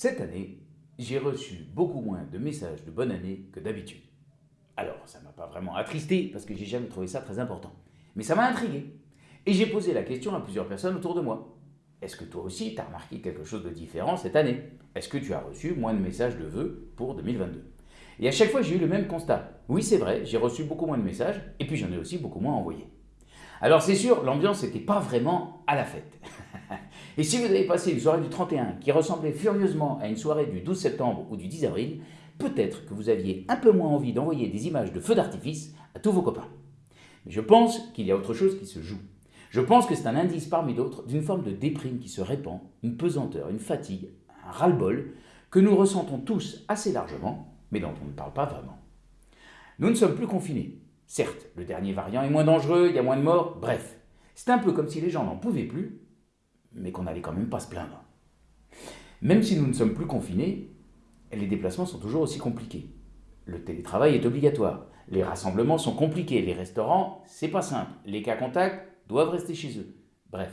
Cette année, j'ai reçu beaucoup moins de messages de bonne année que d'habitude. Alors, ça m'a pas vraiment attristé parce que j'ai jamais trouvé ça très important. Mais ça m'a intrigué. Et j'ai posé la question à plusieurs personnes autour de moi. Est-ce que toi aussi, tu as remarqué quelque chose de différent cette année? Est-ce que tu as reçu moins de messages de vœux pour 2022 Et à chaque fois, j'ai eu le même constat. Oui, c'est vrai, j'ai reçu beaucoup moins de messages, et puis j'en ai aussi beaucoup moins envoyé. Alors c'est sûr, l'ambiance n'était pas vraiment à la fête. Et si vous avez passé une soirée du 31 qui ressemblait furieusement à une soirée du 12 septembre ou du 10 avril, peut-être que vous aviez un peu moins envie d'envoyer des images de feux d'artifice à tous vos copains. Mais je pense qu'il y a autre chose qui se joue. Je pense que c'est un indice parmi d'autres d'une forme de déprime qui se répand, une pesanteur, une fatigue, un ras-le-bol que nous ressentons tous assez largement, mais dont on ne parle pas vraiment. Nous ne sommes plus confinés. Certes, le dernier variant est moins dangereux, il y a moins de morts, bref. C'est un peu comme si les gens n'en pouvaient plus, mais qu'on n'allait quand même pas se plaindre. Même si nous ne sommes plus confinés, les déplacements sont toujours aussi compliqués. Le télétravail est obligatoire, les rassemblements sont compliqués, les restaurants, c'est pas simple, les cas contacts, doivent rester chez eux. Bref,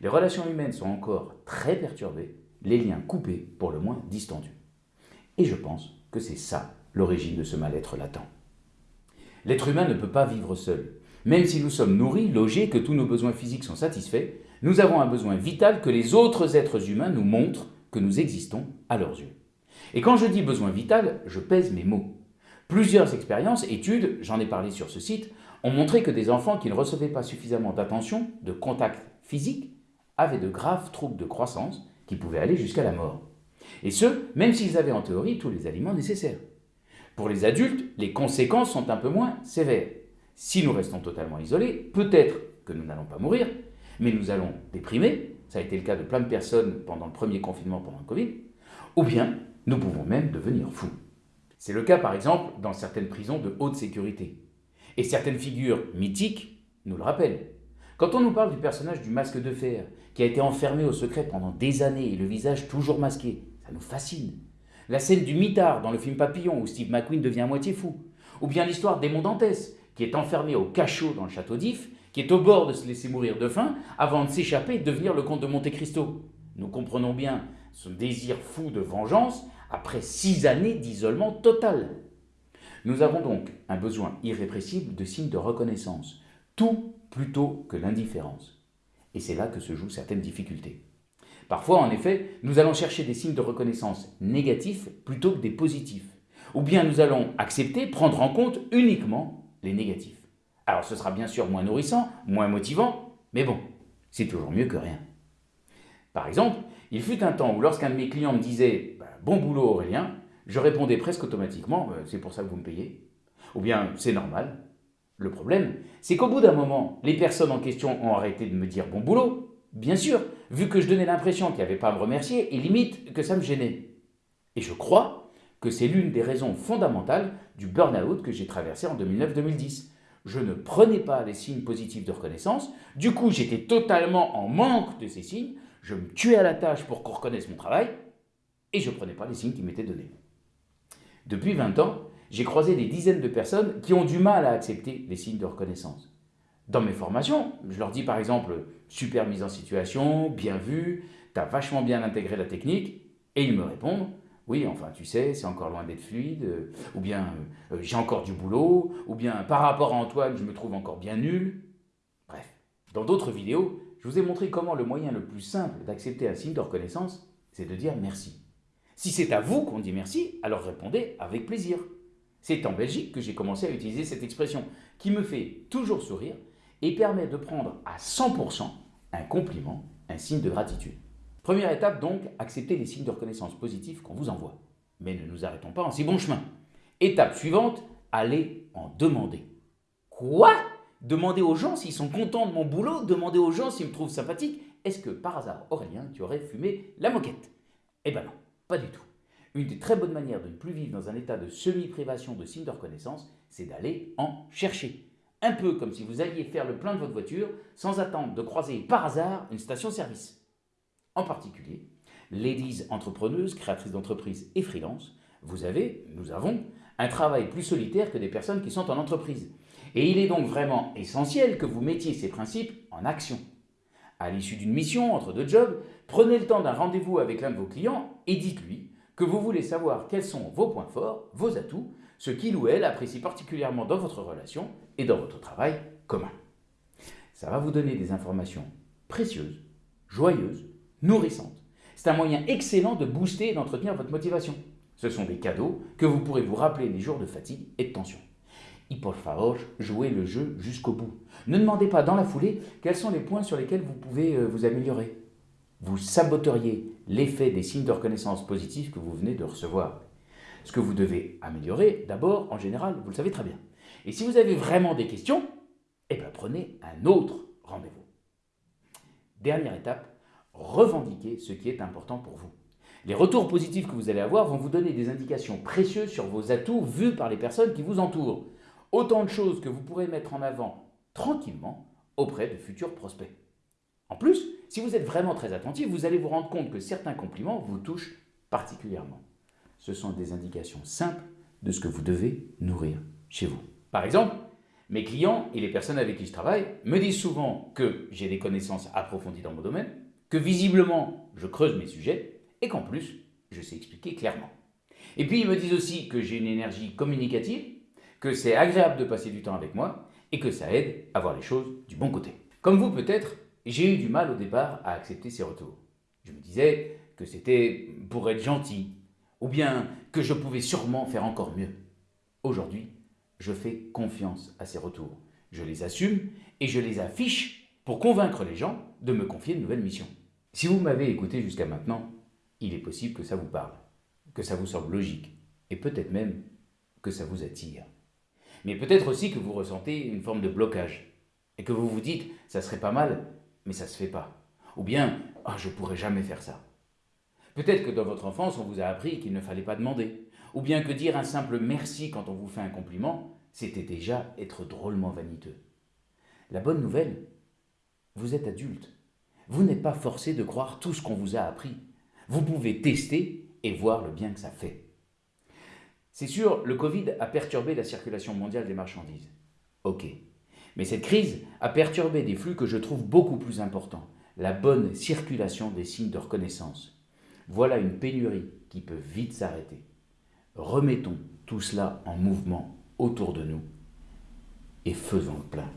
les relations humaines sont encore très perturbées, les liens coupés, pour le moins distendus. Et je pense que c'est ça l'origine de ce mal-être latent. L'être humain ne peut pas vivre seul. Même si nous sommes nourris, logés, que tous nos besoins physiques sont satisfaits, nous avons un besoin vital que les autres êtres humains nous montrent que nous existons à leurs yeux. Et quand je dis besoin vital, je pèse mes mots. Plusieurs expériences, études, j'en ai parlé sur ce site, ont montré que des enfants qui ne recevaient pas suffisamment d'attention, de contact physique, avaient de graves troubles de croissance qui pouvaient aller jusqu'à la mort. Et ce, même s'ils avaient en théorie tous les aliments nécessaires. Pour les adultes, les conséquences sont un peu moins sévères. Si nous restons totalement isolés, peut-être que nous n'allons pas mourir, mais nous allons déprimer, ça a été le cas de plein de personnes pendant le premier confinement pendant le Covid, ou bien nous pouvons même devenir fous. C'est le cas par exemple dans certaines prisons de haute sécurité. Et certaines figures mythiques nous le rappellent. Quand on nous parle du personnage du masque de fer, qui a été enfermé au secret pendant des années et le visage toujours masqué, ça nous fascine. La scène du mitard dans le film Papillon où Steve McQueen devient à moitié fou. Ou bien l'histoire d'Aimon Dantès, qui est enfermé au cachot dans le château d'If, qui est au bord de se laisser mourir de faim avant de s'échapper et de devenir le comte de Monte Cristo. Nous comprenons bien ce désir fou de vengeance après six années d'isolement total. Nous avons donc un besoin irrépressible de signes de reconnaissance, tout plutôt que l'indifférence. Et c'est là que se jouent certaines difficultés. Parfois, en effet, nous allons chercher des signes de reconnaissance négatifs plutôt que des positifs. Ou bien nous allons accepter, prendre en compte uniquement les négatifs. Alors ce sera bien sûr moins nourrissant, moins motivant, mais bon, c'est toujours mieux que rien. Par exemple, il fut un temps où lorsqu'un de mes clients me disait bah, Bon boulot Aurélien », je répondais presque automatiquement euh, C'est pour ça que vous me payez » ou bien « C'est normal ». Le problème, c'est qu'au bout d'un moment, les personnes en question ont arrêté de me dire « Bon boulot », bien sûr, vu que je donnais l'impression qu'il n'y avait pas à me remercier et limite que ça me gênait. Et je crois que c'est l'une des raisons fondamentales du burn-out que j'ai traversé en 2009-2010. Je ne prenais pas les signes positifs de reconnaissance, du coup j'étais totalement en manque de ces signes, je me tuais à la tâche pour qu'on reconnaisse mon travail, et je ne prenais pas les signes qui m'étaient donnés. Depuis 20 ans, j'ai croisé des dizaines de personnes qui ont du mal à accepter les signes de reconnaissance. Dans mes formations, je leur dis par exemple « super mise en situation, bien vu, t'as vachement bien intégré la technique », et ils me répondent « oui, enfin tu sais, c'est encore loin d'être fluide euh, ou bien euh, j'ai encore du boulot », ou bien « par rapport à Antoine, je me trouve encore bien nul ». Bref, dans d'autres vidéos, je vous ai montré comment le moyen le plus simple d'accepter un signe de reconnaissance, c'est de dire merci. Si c'est à vous qu'on dit merci, alors répondez avec plaisir. C'est en Belgique que j'ai commencé à utiliser cette expression, qui me fait toujours sourire et permet de prendre à 100% un compliment, un signe de gratitude. Première étape donc, accepter les signes de reconnaissance positifs qu'on vous envoie. Mais ne nous arrêtons pas en si bon chemin. Étape suivante, allez en demander. Quoi? Demander aux gens s'ils sont contents de mon boulot, demander aux gens s'ils me trouvent sympathique. Est-ce que par hasard, Aurélien, tu aurais fumé la moquette? Eh ben non, pas du tout. Une des très bonnes manières de ne plus vivre dans un état de semi-privation de signes de reconnaissance, c'est d'aller en chercher. Un peu comme si vous alliez faire le plein de votre voiture sans attendre de croiser par hasard une station-service. En particulier, ladies entrepreneuses, créatrices d'entreprises et freelance, vous avez, nous avons, un travail plus solitaire que des personnes qui sont en entreprise. Et il est donc vraiment essentiel que vous mettiez ces principes en action. À l'issue d'une mission entre deux jobs, prenez le temps d'un rendez-vous avec l'un de vos clients et dites-lui que vous voulez savoir quels sont vos points forts, vos atouts, ce qu'il ou elle apprécie particulièrement dans votre relation et dans votre travail commun. Ça va vous donner des informations précieuses, joyeuses, nourrissantes. C'est un moyen excellent de booster et d'entretenir votre motivation. Ce sont des cadeaux que vous pourrez vous rappeler les jours de fatigue et de tension. Y por favor, jouez le jeu jusqu'au bout. Ne demandez pas dans la foulée quels sont les points sur lesquels vous pouvez euh, vous améliorer. Vous saboteriez l'effet des signes de reconnaissance positifs que vous venez de recevoir. Ce que vous devez améliorer, d'abord, en général, vous le savez très bien. Et si vous avez vraiment des questions, eh bien prenez un autre rendez-vous. Dernière étape, revendiquez ce qui est important pour vous. Les retours positifs que vous allez avoir vont vous donner des indications précieuses sur vos atouts vus par les personnes qui vous entourent. Autant de choses que vous pourrez mettre en avant tranquillement auprès de futurs prospects. En plus, si vous êtes vraiment très attentif, vous allez vous rendre compte que certains compliments vous touchent particulièrement. Ce sont des indications simples de ce que vous devez nourrir chez vous. Par exemple, mes clients et les personnes avec qui je travaille me disent souvent que j'ai des connaissances approfondies dans mon domaine, que visiblement je creuse mes sujets et qu'en plus je sais expliquer clairement. Et puis ils me disent aussi que j'ai une énergie communicative, que c'est agréable de passer du temps avec moi et que ça aide à voir les choses du bon côté. Comme vous peut-être, j'ai eu du mal au départ à accepter ces retours. Je me disais que c'était pour être gentil, ou bien que je pouvais sûrement faire encore mieux. Aujourd'hui, je fais confiance à ces retours. Je les assume et je les affiche pour convaincre les gens de me confier de nouvelles missions. Si vous m'avez écouté jusqu'à maintenant, il est possible que ça vous parle, que ça vous semble logique, et peut-être même que ça vous attire. Mais peut-être aussi que vous ressentez une forme de blocage, et que vous vous dites, ça serait pas mal mais ça se fait pas. Ou bien, ah, je pourrais jamais faire ça. Peut-être que dans votre enfance, on vous a appris qu'il ne fallait pas demander. Ou bien que dire un simple merci quand on vous fait un compliment, c'était déjà être drôlement vaniteux. La bonne nouvelle, vous êtes adulte. Vous n'êtes pas forcé de croire tout ce qu'on vous a appris. Vous pouvez tester et voir le bien que ça fait. C'est sûr, le Covid a perturbé la circulation mondiale des marchandises. Ok. Mais cette crise a perturbé des flux que je trouve beaucoup plus importants, la bonne circulation des signes de reconnaissance. Voilà une pénurie qui peut vite s'arrêter. Remettons tout cela en mouvement autour de nous et faisons le plein.